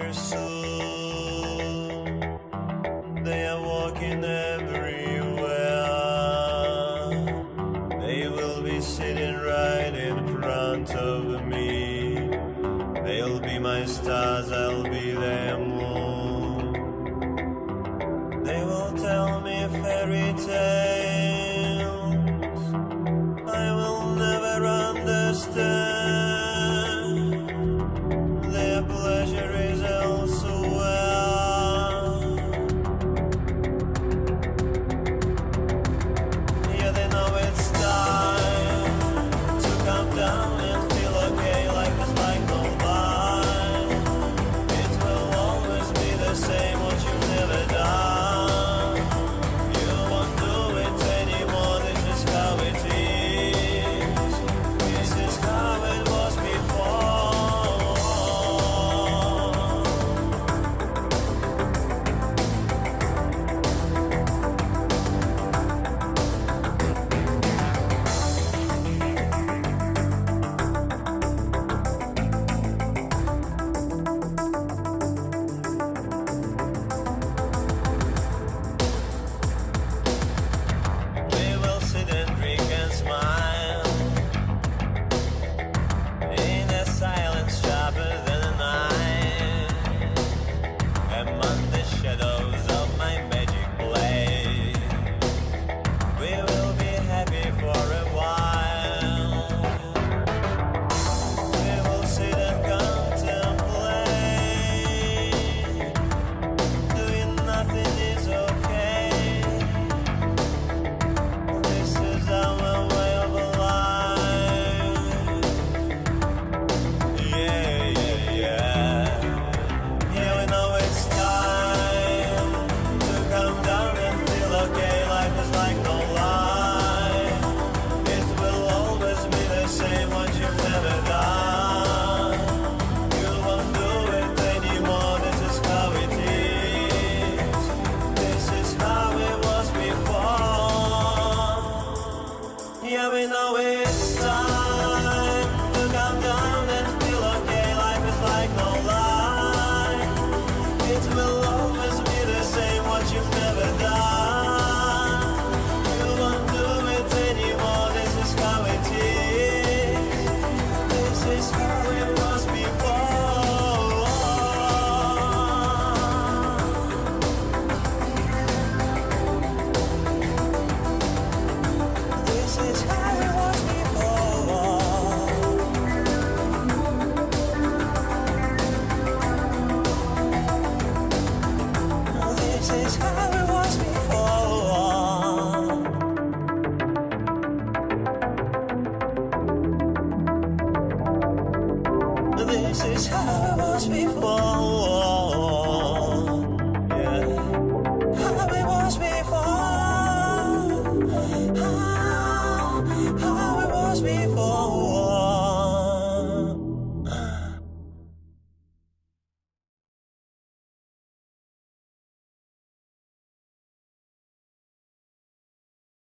their soul. They are walking everywhere. They will be sitting right in front of me. They'll be my stars, I'll be their moon. They will tell me fairy tales. am was before. How it was before. How, how was before.